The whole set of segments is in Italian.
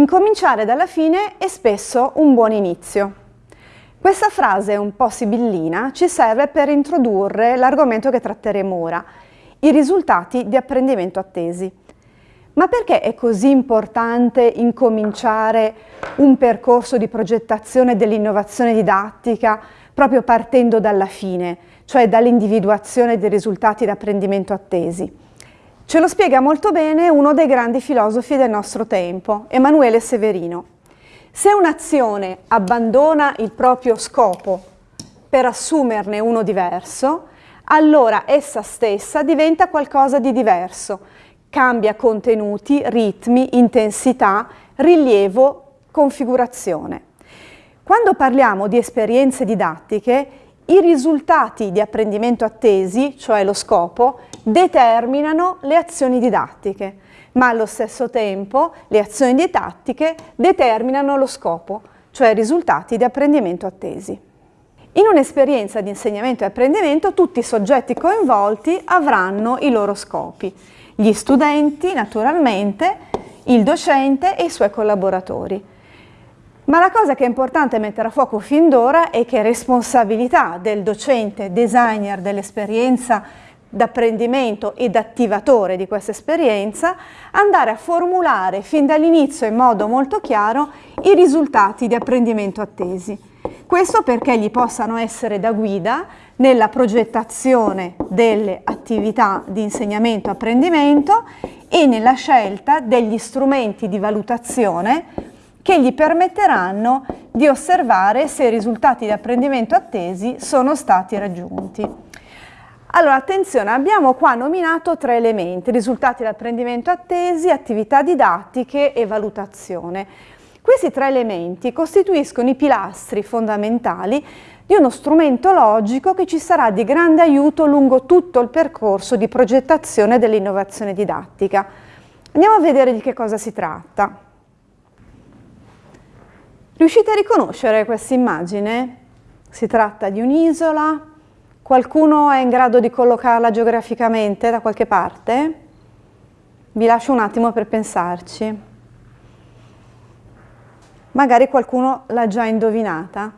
Incominciare dalla fine è spesso un buon inizio. Questa frase un po' sibillina ci serve per introdurre l'argomento che tratteremo ora, i risultati di apprendimento attesi. Ma perché è così importante incominciare un percorso di progettazione dell'innovazione didattica proprio partendo dalla fine, cioè dall'individuazione dei risultati di apprendimento attesi? Ce lo spiega molto bene uno dei grandi filosofi del nostro tempo, Emanuele Severino. Se un'azione abbandona il proprio scopo per assumerne uno diverso, allora essa stessa diventa qualcosa di diverso, cambia contenuti, ritmi, intensità, rilievo, configurazione. Quando parliamo di esperienze didattiche, i risultati di apprendimento attesi, cioè lo scopo, determinano le azioni didattiche, ma allo stesso tempo le azioni didattiche determinano lo scopo, cioè i risultati di apprendimento attesi. In un'esperienza di insegnamento e apprendimento tutti i soggetti coinvolti avranno i loro scopi gli studenti naturalmente, il docente e i suoi collaboratori. Ma la cosa che è importante mettere a fuoco fin d'ora è che responsabilità del docente, designer dell'esperienza d'apprendimento ed attivatore di questa esperienza andare a formulare fin dall'inizio in modo molto chiaro i risultati di apprendimento attesi. Questo perché gli possano essere da guida nella progettazione delle attività di insegnamento-apprendimento e nella scelta degli strumenti di valutazione che gli permetteranno di osservare se i risultati di apprendimento attesi sono stati raggiunti. Allora, attenzione, abbiamo qua nominato tre elementi, risultati di apprendimento attesi, attività didattiche e valutazione. Questi tre elementi costituiscono i pilastri fondamentali di uno strumento logico che ci sarà di grande aiuto lungo tutto il percorso di progettazione dell'innovazione didattica. Andiamo a vedere di che cosa si tratta. Riuscite a riconoscere questa immagine? Si tratta di un'isola? Qualcuno è in grado di collocarla geograficamente da qualche parte? Vi lascio un attimo per pensarci. Magari qualcuno l'ha già indovinata.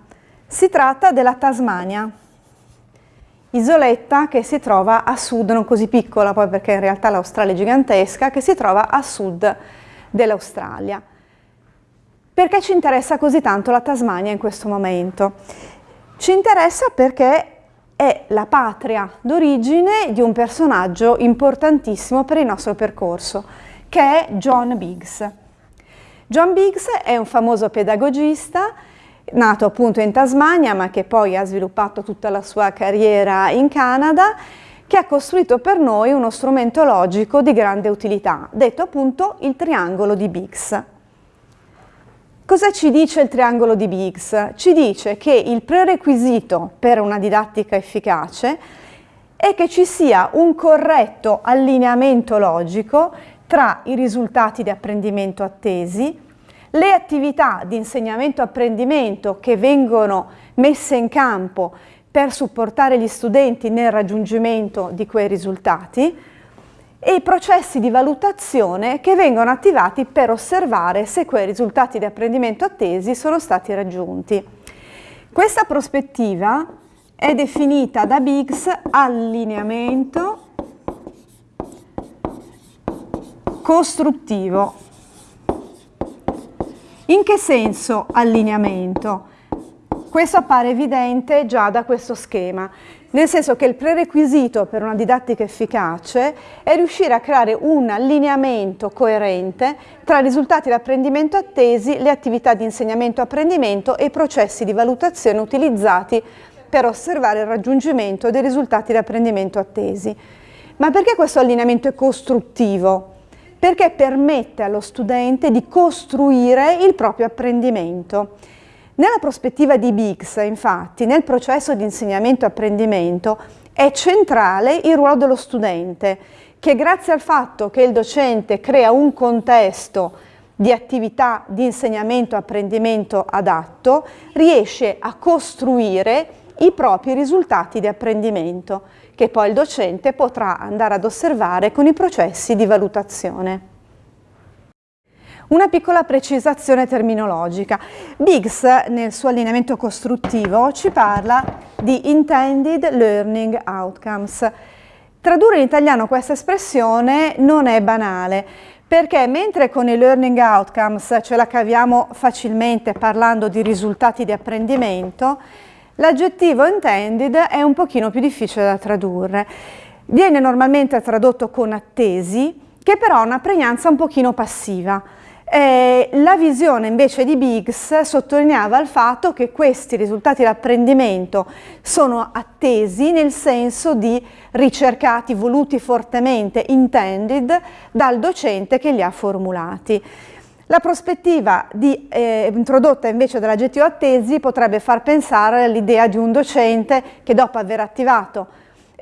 Si tratta della Tasmania, isoletta che si trova a sud, non così piccola poi perché in realtà l'Australia è gigantesca, che si trova a sud dell'Australia. Perché ci interessa così tanto la Tasmania in questo momento? Ci interessa perché è la patria d'origine di un personaggio importantissimo per il nostro percorso, che è John Biggs. John Biggs è un famoso pedagogista nato appunto in Tasmania ma che poi ha sviluppato tutta la sua carriera in Canada, che ha costruito per noi uno strumento logico di grande utilità, detto appunto il triangolo di Biggs. Cosa ci dice il triangolo di Biggs? Ci dice che il prerequisito per una didattica efficace è che ci sia un corretto allineamento logico tra i risultati di apprendimento attesi, le attività di insegnamento-apprendimento che vengono messe in campo per supportare gli studenti nel raggiungimento di quei risultati e i processi di valutazione che vengono attivati per osservare se quei risultati di apprendimento attesi sono stati raggiunti. Questa prospettiva è definita da Biggs allineamento costruttivo in che senso allineamento? Questo appare evidente già da questo schema, nel senso che il prerequisito per una didattica efficace è riuscire a creare un allineamento coerente tra i risultati di apprendimento attesi, le attività di insegnamento-apprendimento e i processi di valutazione utilizzati per osservare il raggiungimento dei risultati di apprendimento attesi. Ma perché questo allineamento è costruttivo? perché permette allo studente di costruire il proprio apprendimento. Nella prospettiva di Biggs, infatti, nel processo di insegnamento-apprendimento è centrale il ruolo dello studente, che grazie al fatto che il docente crea un contesto di attività di insegnamento-apprendimento adatto, riesce a costruire i propri risultati di apprendimento che poi il docente potrà andare ad osservare con i processi di valutazione. Una piccola precisazione terminologica. Biggs nel suo allineamento costruttivo ci parla di intended learning outcomes. Tradurre in italiano questa espressione non è banale perché mentre con i learning outcomes ce la caviamo facilmente parlando di risultati di apprendimento, l'aggettivo intended è un pochino più difficile da tradurre. Viene normalmente tradotto con attesi, che però ha una pregnanza un pochino passiva. Eh, la visione invece di Biggs sottolineava il fatto che questi risultati di apprendimento sono attesi nel senso di ricercati, voluti fortemente, intended, dal docente che li ha formulati. La prospettiva di, eh, introdotta invece dall'aggettivo attesi potrebbe far pensare all'idea di un docente che dopo aver attivato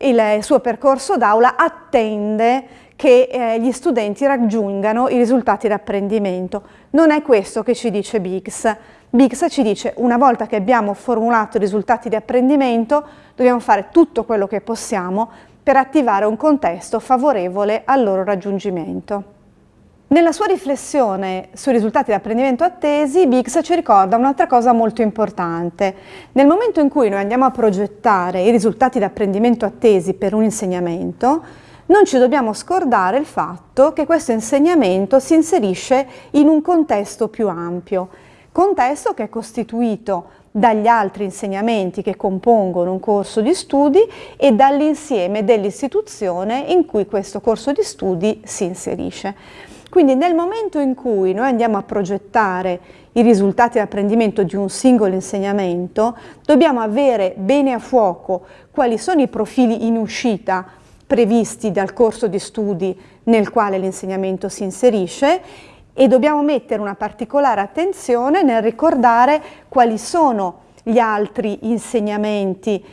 il suo percorso d'aula attende che eh, gli studenti raggiungano i risultati di apprendimento. Non è questo che ci dice Biggs. Biggs ci dice una volta che abbiamo formulato i risultati di apprendimento dobbiamo fare tutto quello che possiamo per attivare un contesto favorevole al loro raggiungimento. Nella sua riflessione sui risultati di apprendimento attesi, Biggs ci ricorda un'altra cosa molto importante. Nel momento in cui noi andiamo a progettare i risultati di apprendimento attesi per un insegnamento, non ci dobbiamo scordare il fatto che questo insegnamento si inserisce in un contesto più ampio, contesto che è costituito dagli altri insegnamenti che compongono un corso di studi e dall'insieme dell'istituzione in cui questo corso di studi si inserisce. Quindi nel momento in cui noi andiamo a progettare i risultati di apprendimento di un singolo insegnamento, dobbiamo avere bene a fuoco quali sono i profili in uscita previsti dal corso di studi nel quale l'insegnamento si inserisce e dobbiamo mettere una particolare attenzione nel ricordare quali sono gli altri insegnamenti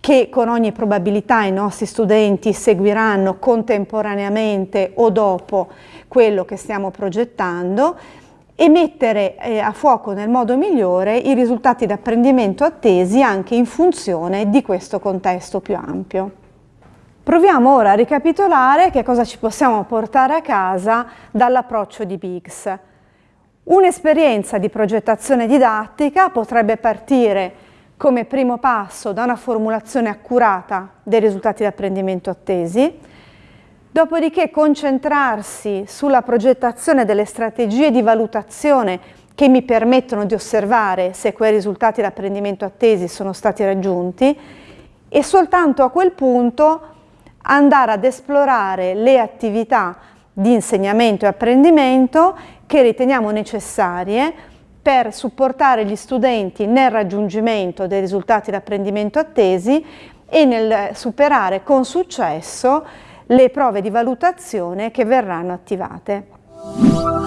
che con ogni probabilità i nostri studenti seguiranno contemporaneamente o dopo quello che stiamo progettando e mettere eh, a fuoco nel modo migliore i risultati d'apprendimento attesi anche in funzione di questo contesto più ampio. Proviamo ora a ricapitolare che cosa ci possiamo portare a casa dall'approccio di Biggs. Un'esperienza di progettazione didattica potrebbe partire come primo passo da una formulazione accurata dei risultati di apprendimento attesi, dopodiché concentrarsi sulla progettazione delle strategie di valutazione che mi permettono di osservare se quei risultati di apprendimento attesi sono stati raggiunti e soltanto a quel punto andare ad esplorare le attività di insegnamento e apprendimento che riteniamo necessarie per supportare gli studenti nel raggiungimento dei risultati di apprendimento attesi e nel superare con successo le prove di valutazione che verranno attivate.